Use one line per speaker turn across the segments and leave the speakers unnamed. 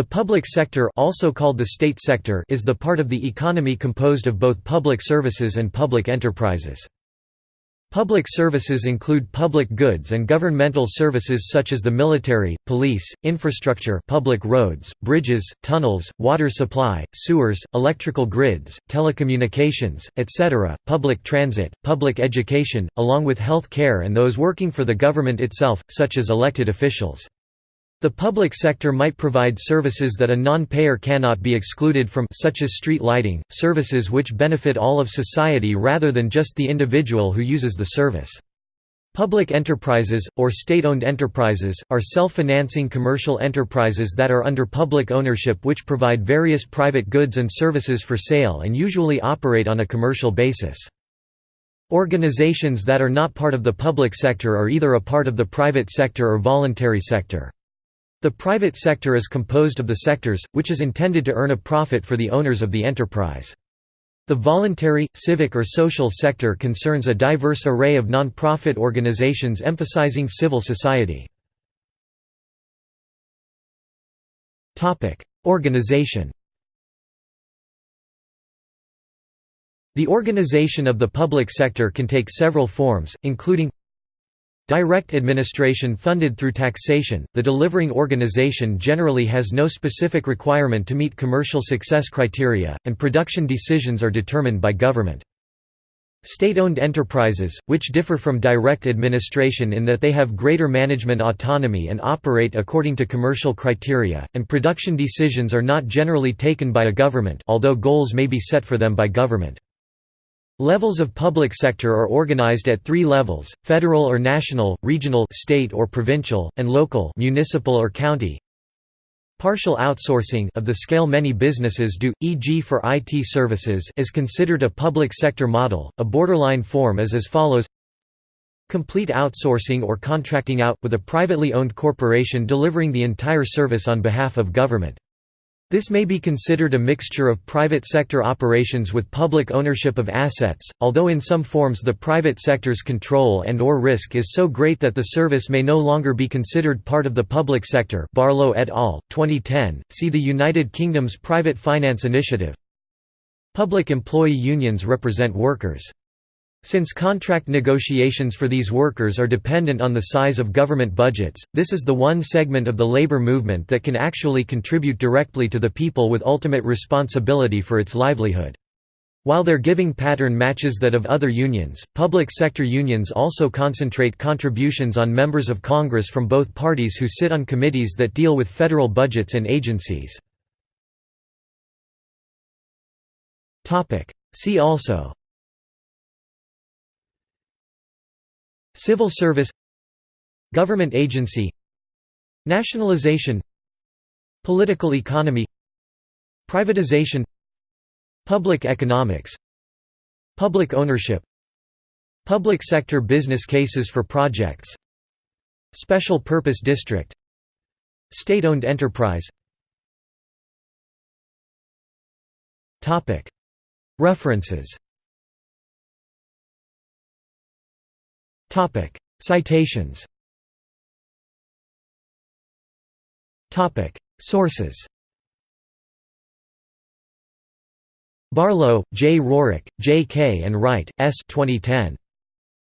The public sector also called the state sector is the part of the economy composed of both public services and public enterprises. Public services include public goods and governmental services such as the military, police, infrastructure public roads, bridges, tunnels, water supply, sewers, electrical grids, telecommunications, etc., public transit, public education, along with health care and those working for the government itself, such as elected officials. The public sector might provide services that a non-payer cannot be excluded from such as street lighting, services which benefit all of society rather than just the individual who uses the service. Public enterprises, or state-owned enterprises, are self-financing commercial enterprises that are under public ownership which provide various private goods and services for sale and usually operate on a commercial basis. Organizations that are not part of the public sector are either a part of the private sector or voluntary sector. The private sector is composed of the sectors, which is intended to earn a profit for the owners of the enterprise. The voluntary, civic or social sector concerns a diverse array of non-profit organizations emphasizing civil society. Organization The organization of the public sector can take several forms, including Direct administration funded through taxation, the delivering organization generally has no specific requirement to meet commercial success criteria, and production decisions are determined by government. State-owned enterprises, which differ from direct administration in that they have greater management autonomy and operate according to commercial criteria, and production decisions are not generally taken by a government although goals may be set for them by government. Levels of public sector are organized at three levels, federal or national, regional state or provincial, and local municipal or county. Partial outsourcing of the scale many businesses do, e.g. for IT services is considered a public sector model. A borderline form is as follows Complete outsourcing or contracting out, with a privately owned corporation delivering the entire service on behalf of government. This may be considered a mixture of private sector operations with public ownership of assets, although in some forms the private sector's control and or risk is so great that the service may no longer be considered part of the public sector Barlow et al., 2010, see the United Kingdom's Private Finance Initiative. Public employee unions represent workers. Since contract negotiations for these workers are dependent on the size of government budgets, this is the one segment of the labor movement that can actually contribute directly to the people with ultimate responsibility for its livelihood. While their giving pattern matches that of other unions, public sector unions also concentrate contributions on members of Congress from both parties who sit on committees that deal with federal budgets and agencies. See also Civil service Government agency Nationalization Political economy Privatization Public economics Public ownership Public sector business cases for projects Special purpose district State-owned enterprise. References Topic: Citations. Topic: Sources. Barlow, J. Rourke, J. K. and Wright, S. 2010.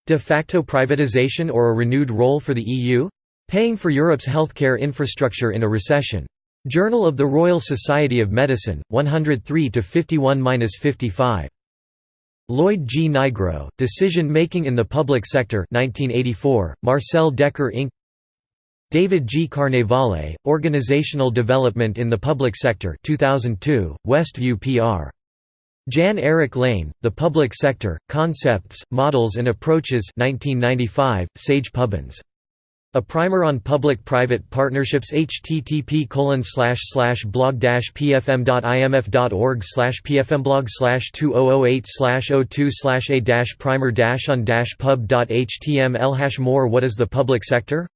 De facto privatization or a renewed role for the EU? Paying for Europe's healthcare infrastructure in a recession. Journal of the Royal Society of Medicine, 103 51-55. Lloyd G. Nigro, Decision-Making in the Public Sector 1984, Marcel Dekker Inc. David G. Carnevale, Organizational Development in the Public Sector 2002, Westview PR. Jan Erik Lane, The Public Sector, Concepts, Models and Approaches 1995, Sage Pubbins a primer on public-private partnerships http blog pfm.imf.org pfmblog 2008 02 a primer on pub.html more What is the public sector?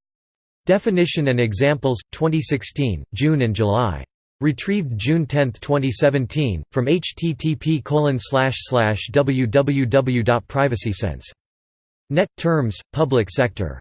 Definition and examples, 2016, June and July. Retrieved June 10, 2017, from http www.privacysense.net terms, public sector